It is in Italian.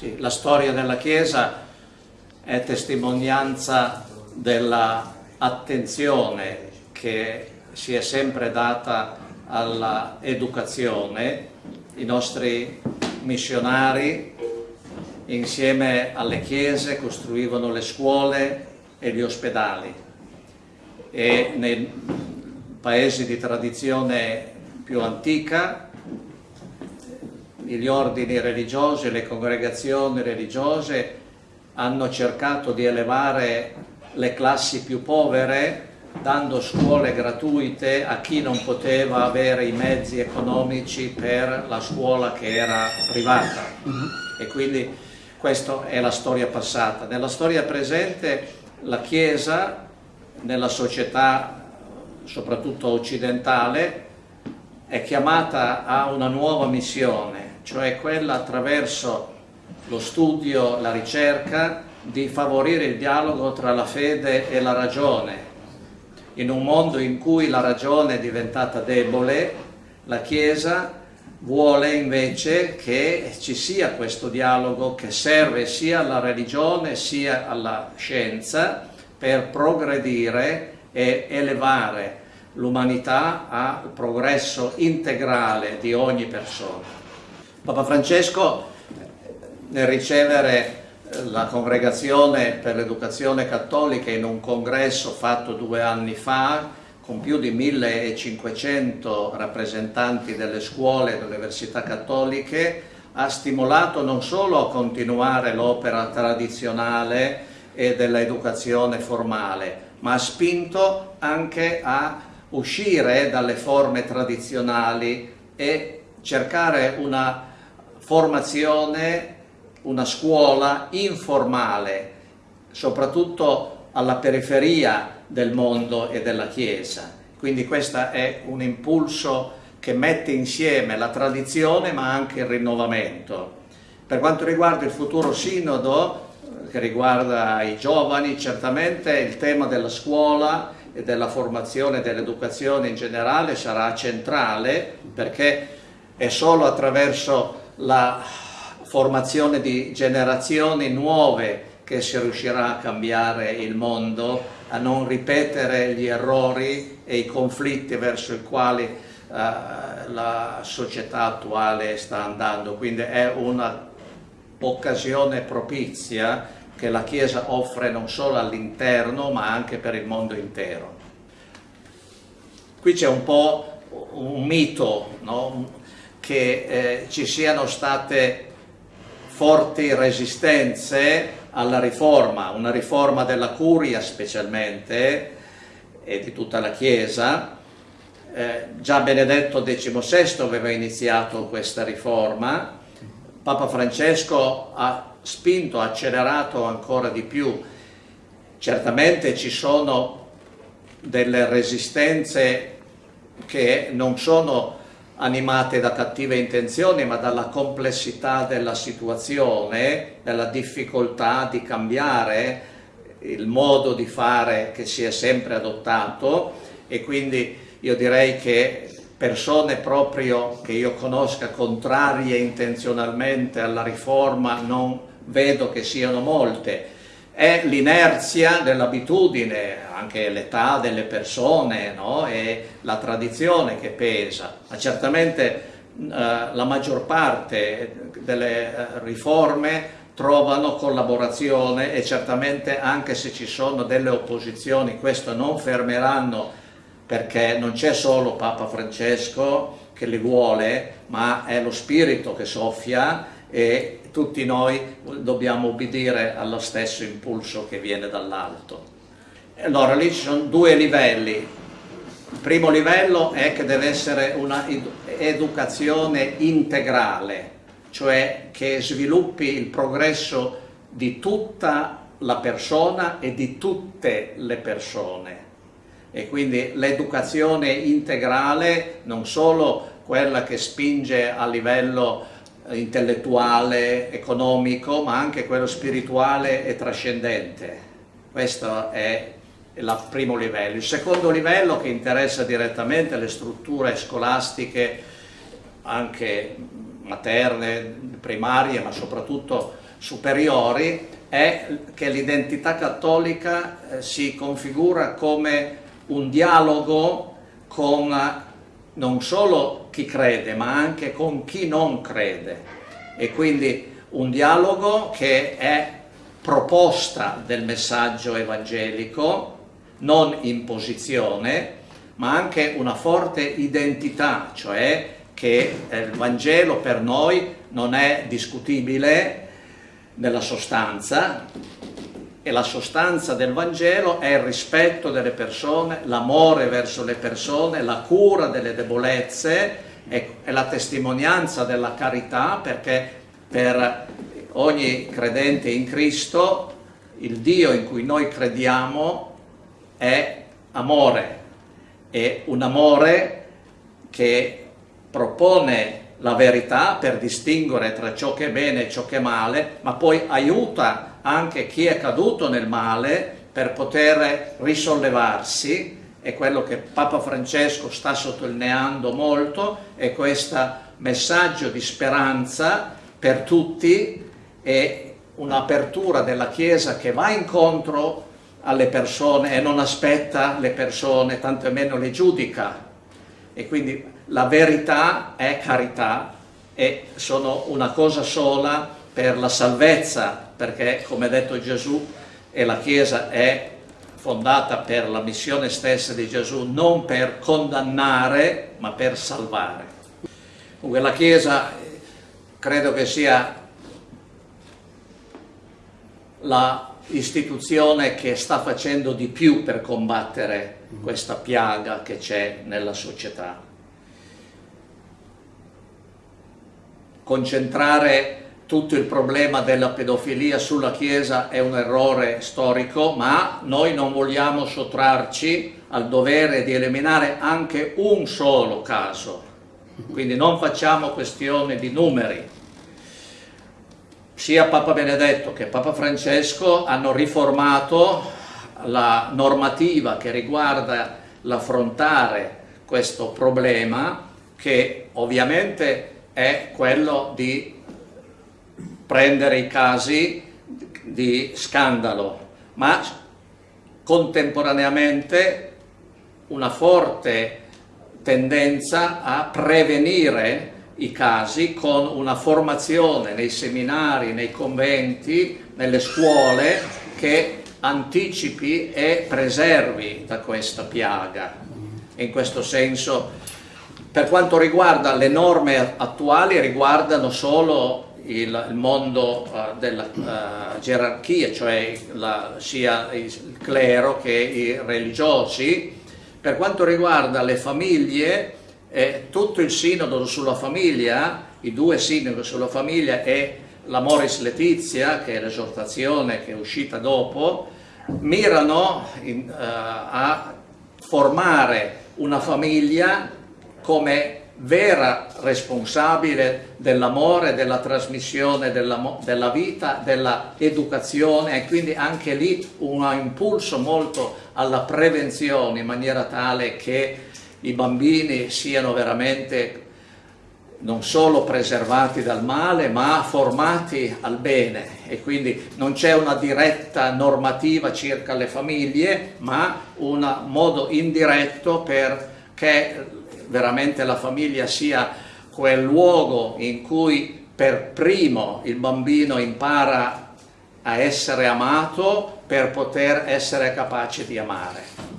Sì, la storia della Chiesa è testimonianza dell'attenzione che si è sempre data all'educazione. I nostri missionari insieme alle chiese costruivano le scuole e gli ospedali e nei paesi di tradizione più antica gli ordini religiosi, le congregazioni religiose hanno cercato di elevare le classi più povere dando scuole gratuite a chi non poteva avere i mezzi economici per la scuola che era privata. -huh. E quindi questa è la storia passata. Nella storia presente la Chiesa, nella società soprattutto occidentale, è chiamata a una nuova missione, cioè quella attraverso lo studio, la ricerca, di favorire il dialogo tra la fede e la ragione. In un mondo in cui la ragione è diventata debole, la Chiesa vuole invece che ci sia questo dialogo che serve sia alla religione sia alla scienza per progredire e elevare l'umanità al progresso integrale di ogni persona. Papa Francesco nel ricevere la congregazione per l'educazione cattolica in un congresso fatto due anni fa con più di 1500 rappresentanti delle scuole e delle università cattoliche, ha stimolato non solo a continuare l'opera tradizionale e dell'educazione formale, ma ha spinto anche a uscire dalle forme tradizionali e cercare una formazione, una scuola informale, soprattutto alla periferia del mondo e della Chiesa. Quindi questo è un impulso che mette insieme la tradizione ma anche il rinnovamento. Per quanto riguarda il futuro sinodo, che riguarda i giovani, certamente il tema della scuola e della formazione dell'educazione in generale sarà centrale perché è solo attraverso la formazione di generazioni nuove che si riuscirà a cambiare il mondo a non ripetere gli errori e i conflitti verso i quali uh, la società attuale sta andando. Quindi è un'occasione propizia che la Chiesa offre non solo all'interno ma anche per il mondo intero. Qui c'è un po' un mito, no? Che eh, ci siano state forti resistenze alla riforma, una riforma della curia specialmente e di tutta la Chiesa. Eh, già Benedetto XVI aveva iniziato questa riforma, Papa Francesco ha spinto, ha accelerato ancora di più. Certamente ci sono delle resistenze che non sono animate da cattive intenzioni, ma dalla complessità della situazione, dalla difficoltà di cambiare il modo di fare che si è sempre adottato. E quindi io direi che persone proprio che io conosca contrarie intenzionalmente alla riforma non vedo che siano molte, è l'inerzia dell'abitudine, anche l'età delle persone no? e la tradizione che pesa. Ma certamente eh, la maggior parte delle eh, riforme trovano collaborazione e certamente anche se ci sono delle opposizioni questo non fermeranno perché non c'è solo Papa Francesco che li vuole, ma è lo spirito che soffia e tutti noi dobbiamo obbedire allo stesso impulso che viene dall'alto. Allora lì ci sono due livelli. Il primo livello è che deve essere un'educazione integrale, cioè che sviluppi il progresso di tutta la persona e di tutte le persone. E quindi l'educazione integrale non solo quella che spinge a livello intellettuale, economico, ma anche quello spirituale e trascendente. Questo è il primo livello. Il secondo livello che interessa direttamente le strutture scolastiche anche materne, primarie, ma soprattutto superiori, è che l'identità cattolica eh, si configura come un dialogo con non solo chi crede, ma anche con chi non crede. E quindi un dialogo che è proposta del messaggio evangelico, non imposizione, ma anche una forte identità, cioè che eh, il Vangelo per noi non è discutibile nella sostanza e la sostanza del Vangelo è il rispetto delle persone, l'amore verso le persone, la cura delle debolezze, è la testimonianza della carità perché per ogni credente in Cristo il Dio in cui noi crediamo è amore, è un amore che propone la verità per distinguere tra ciò che è bene e ciò che è male, ma poi aiuta anche chi è caduto nel male per poter risollevarsi, è quello che Papa Francesco sta sottolineando molto, è questo messaggio di speranza per tutti e un'apertura della Chiesa che va incontro alle persone e non aspetta le persone, tanto meno le giudica. E quindi la verità è carità e sono una cosa sola per la salvezza, perché come ha detto Gesù, e la Chiesa è fondata per la missione stessa di Gesù, non per condannare, ma per salvare. Comunque la Chiesa credo che sia la istituzione che sta facendo di più per combattere questa piaga che c'è nella società. Concentrare tutto il problema della pedofilia sulla Chiesa è un errore storico, ma noi non vogliamo sottrarci al dovere di eliminare anche un solo caso. Quindi non facciamo questione di numeri, sia Papa Benedetto che Papa Francesco hanno riformato la normativa che riguarda l'affrontare questo problema che ovviamente è quello di prendere i casi di scandalo, ma contemporaneamente una forte tendenza a prevenire i casi con una formazione nei seminari, nei conventi, nelle scuole che anticipi e preservi da questa piaga. In questo senso, per quanto riguarda le norme attuali, riguardano solo il, mondo uh, della uh, gerarchia, cioè la, sia il clero che i religiosi. Per quanto riguarda le famiglie, eh, tutto il sinodo sulla famiglia, i due sinodi sulla famiglia e la Moris Letizia, che è l'esortazione che è uscita dopo, mirano in, uh, a formare una famiglia come vera responsabile dell'amore, della trasmissione della, della vita, dell'educazione e quindi anche lì un impulso molto alla prevenzione in maniera tale che i bambini siano veramente non solo preservati dal male ma formati al bene e quindi non c'è una diretta normativa circa le famiglie ma un modo indiretto perché veramente la famiglia sia quel luogo in cui per primo il bambino impara a essere amato per poter essere capace di amare.